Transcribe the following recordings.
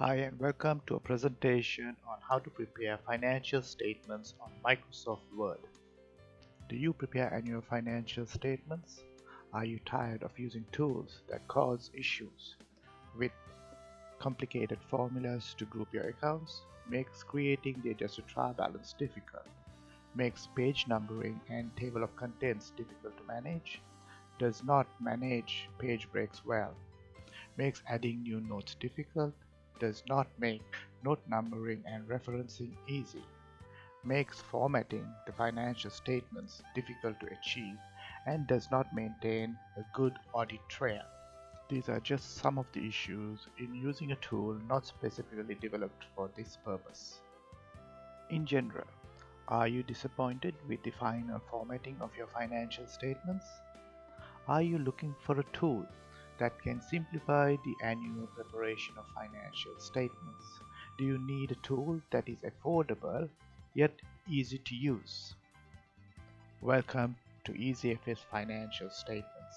Hi and welcome to a presentation on how to prepare financial statements on Microsoft Word. Do you prepare annual financial statements? Are you tired of using tools that cause issues with complicated formulas to group your accounts? Makes creating the adjusted trial balance difficult. Makes page numbering and table of contents difficult to manage. Does not manage page breaks well. Makes adding new notes difficult does not make note numbering and referencing easy, makes formatting the financial statements difficult to achieve, and does not maintain a good audit trail. These are just some of the issues in using a tool not specifically developed for this purpose. In general, are you disappointed with the final formatting of your financial statements? Are you looking for a tool that can simplify the annual preparation of financial statements? Do you need a tool that is affordable yet easy to use? Welcome to EasyFS Financial Statements.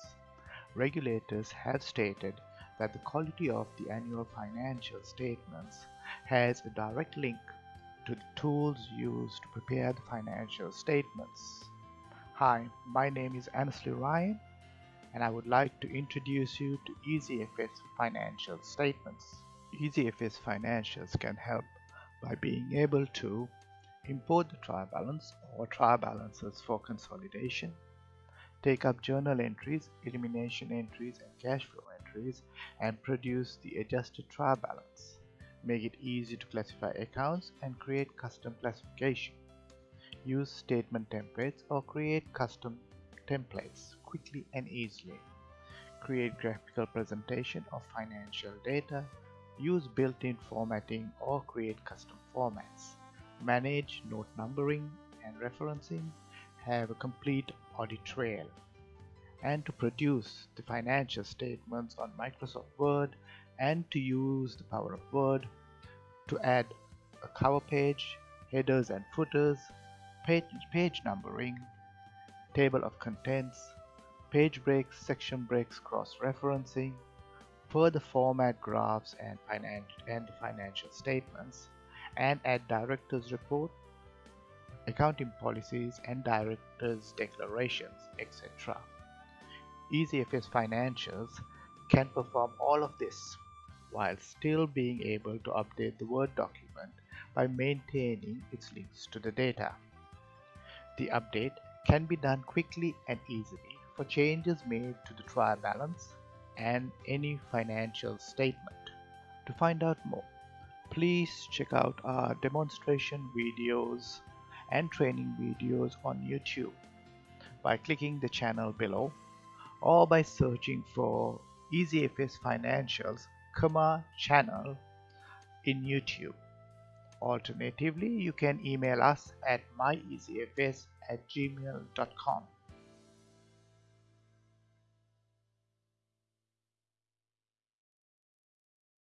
Regulators have stated that the quality of the annual financial statements has a direct link to the tools used to prepare the financial statements. Hi, my name is Annesley Ryan and I would like to introduce you to EasyFS Financial Statements. EasyFS Financials can help by being able to import the trial balance or trial balances for consolidation, take up journal entries, elimination entries and cash flow entries and produce the adjusted trial balance, make it easy to classify accounts and create custom classification, use statement templates or create custom templates quickly and easily. Create graphical presentation of financial data, use built-in formatting or create custom formats. Manage note numbering and referencing, have a complete audit trail. And to produce the financial statements on Microsoft Word and to use the power of Word to add a cover page, headers and footers, page, page numbering, table of contents, page breaks, section breaks, cross-referencing, further format graphs and, and financial statements, and add director's report, accounting policies and director's declarations, etc. EasyFS Financials can perform all of this while still being able to update the Word document by maintaining its links to the data. The update can be done quickly and easily for changes made to the trial balance and any financial statement. To find out more, please check out our demonstration videos and training videos on YouTube by clicking the channel below or by searching for EasyFS Financials comma channel in YouTube. Alternatively, you can email us at myeasyfs at gmail.com.